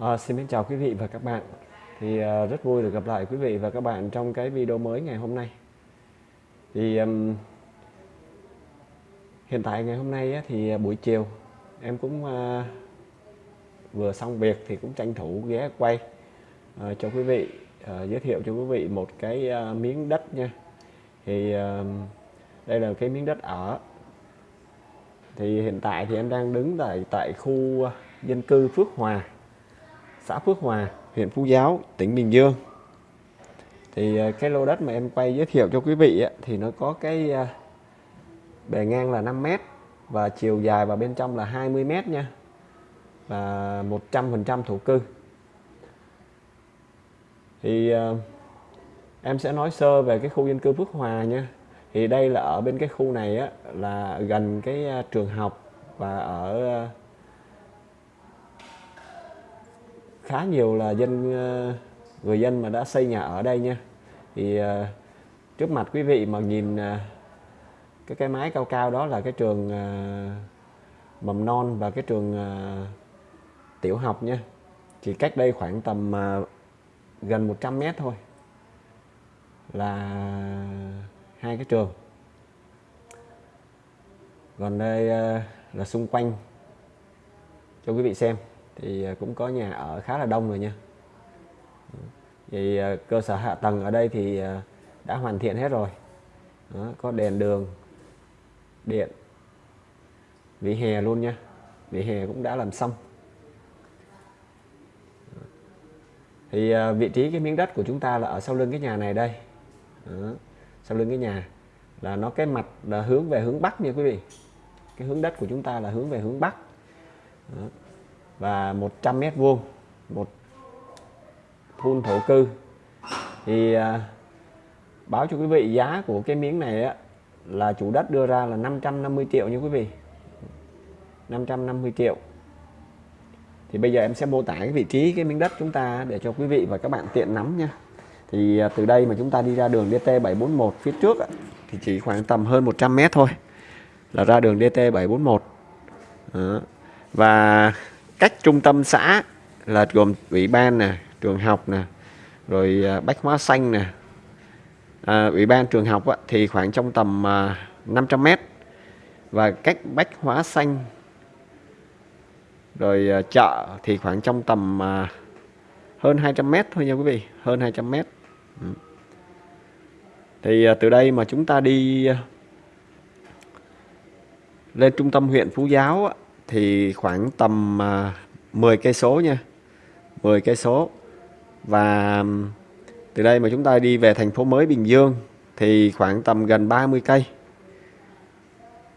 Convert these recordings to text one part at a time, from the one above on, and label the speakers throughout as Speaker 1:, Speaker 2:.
Speaker 1: À, xin chào quý vị và các bạn. Thì à, rất vui được gặp lại quý vị và các bạn trong cái video mới ngày hôm nay. Thì um, hiện tại ngày hôm nay á, thì ờ, buổi chiều em cũng à, vừa xong việc thì cũng tranh thủ ghé quay à, cho quý vị à, giới thiệu cho quý vị một cái à, miếng đất nha. Thì à, đây là cái miếng đất ở. Thì hiện tại thì em đang đứng tại tại khu dân cư Phước Hòa xã Phước Hòa, huyện Phú Giáo, tỉnh Bình Dương. Thì ờ, cái lô đất mà em quay giới thiệu cho quý vị ấy, thì nó có cái ờ, bề ngang là 5 m và chiều dài vào bên trong là 20 m nha. Và 100% thổ cư. Thì ờ, em sẽ nói sơ về cái khu dân cư Phước Hòa nha. Thì đây là ở bên cái khu này á, là gần cái trường học và ở khá nhiều là dân ờ, người dân mà đã xây nhà ở đây nha. Thì ờ, trước mặt quý vị mà nhìn ờ, cái cái mái cao cao đó là cái trường mầm non và cái trường tiểu học nha. Chỉ cách đây khoảng tầm gần 100 mét thôi là hai cái trường. Còn đây là xung quanh cho quý vị xem thì à, cũng có nhà ở khá là đông rồi nha. Thì à, cơ sở hạ tầng ở đây thì à, đã hoàn thiện hết rồi. Đó, có đèn đường điện vỉa hè luôn nha. Vỉa hè cũng đã làm xong. Thì vị trí cái miếng đất của chúng ta là ở sau lưng cái nhà này đây. Đó, sau lưng cái nhà là nó cái mặt là hướng về hướng bắc nha quý vị. Cái hướng đất của chúng ta là hướng về hướng bắc. Đó và 100 mét vuông một phun thổ cư. Thì à, báo cho quý vị giá của cái miếng này á, là chủ đất đưa ra là 550 triệu nha quý vị. 550 triệu. Thì bây giờ em sẽ mô tả cái vị trí cái miếng đất chúng ta để cho quý vị và các bạn tiện nắm nha. Thì à, từ đây mà chúng ta đi ra đường DT741 phía trước á, thì chỉ khoảng tầm hơn 100 mét thôi là ra đường DT741 Đó. và cách trung tâm xã là gồm ủy ban nè trường học nè rồi à, bách hóa xanh nè. À, ủy ban trường học á, thì khoảng trong tầm à, 500 mét. Và cách bách hóa xanh rồi à, chợ thì khoảng trong tầm à, hơn 200 mét thôi nha quý vị hơn 200 mét. Ừ. thì à, từ đây mà chúng ta đi à, lên trung tâm huyện Phú Giáo á, thì khoảng tầm à, 10 cây số nha 10 cây số. Và từ đây mà chúng ta đi về thành phố mới Bình Dương thì khoảng tầm gần 30 cây.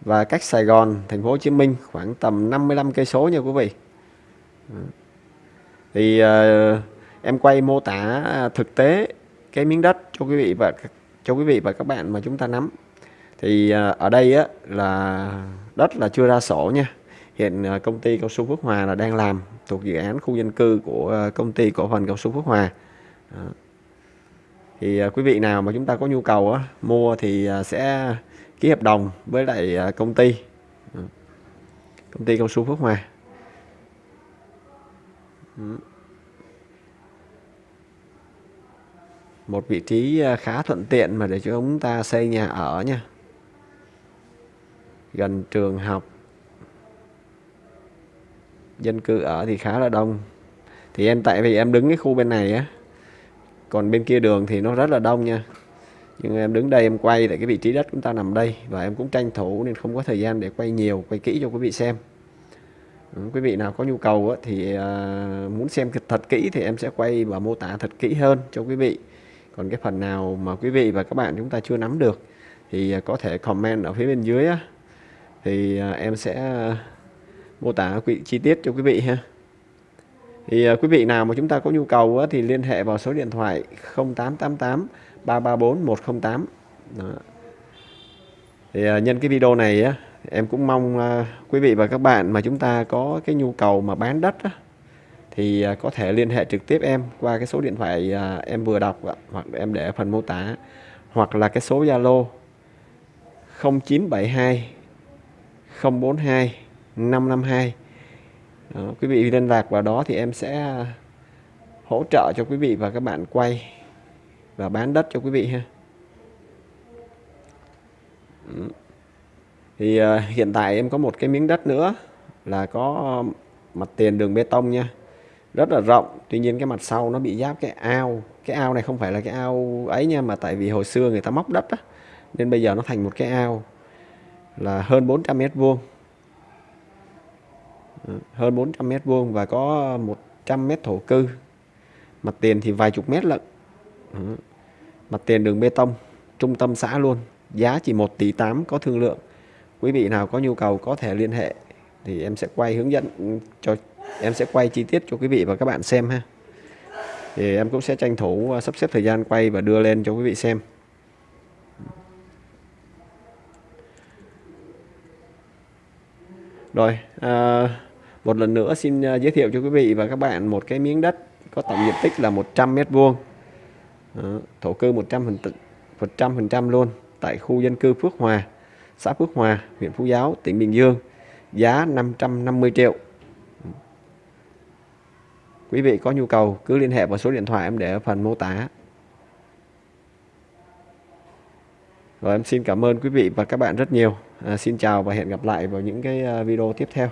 Speaker 1: Và cách Sài Gòn thành phố Hồ Chí Minh khoảng tầm 55 cây số nha quý vị. Thì uh, em quay mô tả à, thực tế cái miếng đất cho quý vị và cho quý vị và các bạn mà chúng ta nắm. Thì uh, ở đây á là đất là chưa ra sổ nha hiện ờ, công ty cao su Phước Hòa là đang làm thuộc dự án khu dân cư của ờ, công ty cổ phần cao su Phước Hòa. Đó. thì ờ, quý vị nào mà chúng ta có nhu cầu á, mua thì sẽ ký hợp đồng với lại công ty. Công ty cao su Phước Hòa. Một vị trí khá thuận tiện mà để cho chúng ta xây nhà ở nha. Gần trường học dân cư ở thì khá là đông. Thì em tại vì em đứng cái khu bên này á còn bên kia đường thì nó rất là đông nha. Nhưng em đứng đây em quay tại cái vị trí đất chúng ta nằm đây và em cũng tranh thủ nên không có thời gian để quay nhiều quay kỹ cho quý vị xem. Ừ, quý vị nào có nhu cầu á, thì uh, muốn xem thật kỹ thì em sẽ quay và mô tả thật kỹ hơn cho quý vị. Còn cái phần nào mà quý vị và các bạn chúng ta chưa nắm được thì à, có thể comment ở phía bên dưới á, thì uh, em sẽ uh, mô tả quý chi tiết cho quý vị ha thì uh, quý vị nào mà chúng ta có nhu cầu uh, thì liên hệ vào số điện thoại 0888 334 108 Đó. thì uh, nhân cái video này uh, em cũng mong uh, quý vị và các bạn mà chúng ta có cái nhu cầu mà bán đất uh, thì uh, có thể liên hệ trực tiếp em qua cái số điện thoại uh, em vừa đọc uh, hoặc em để phần mô tả hoặc là cái số Zalo 0972 042 552 đó, quý vị liên lạc vào đó thì em sẽ à, hỗ trợ cho quý vị và các bạn quay và bán đất cho quý vị ha. Thì uh, hiện tại em có một cái miếng đất nữa là có à, mặt tiền đường bê tông nha. Rất là rộng tuy nhiên cái mặt sau nó bị giáp cái ao. Cái ao này không phải là cái ao ấy nha mà tại vì hồi xưa người ta móc đất á nên bây giờ nó thành một cái ao là hơn 400 mét vuông hơn 400 mét vuông và có 100 mét thổ cư. Mặt tiền thì vài chục mét lận. Mặt tiền đường bê tông trung tâm xã luôn. Giá chỉ 1 tỷ 8 có thương lượng. Quý vị nào có nhu cầu có thể liên hệ thì em sẽ quay hướng dẫn cho em sẽ quay chi tiết cho quý vị và các bạn xem ha. Thì em cũng sẽ tranh thủ à, sắp xếp thời gian quay và đưa lên cho quý vị xem. Rồi à, một lần nữa xin à, giới thiệu cho quý vị và các bạn một cái miếng đất có tổng diện tích là 100 mét vuông. Thổ cư 100 100 phần trăm luôn tại khu dân cư Phước Hòa xã Phước Hòa huyện Phú Giáo tỉnh Bình Dương giá 550 triệu. Quý vị có nhu cầu cứ liên hệ vào số điện thoại em để ở phần mô tả. Rồi em xin cảm ơn quý vị và các bạn rất nhiều. À, xin chào và hẹn gặp lại vào những cái à, video tiếp theo.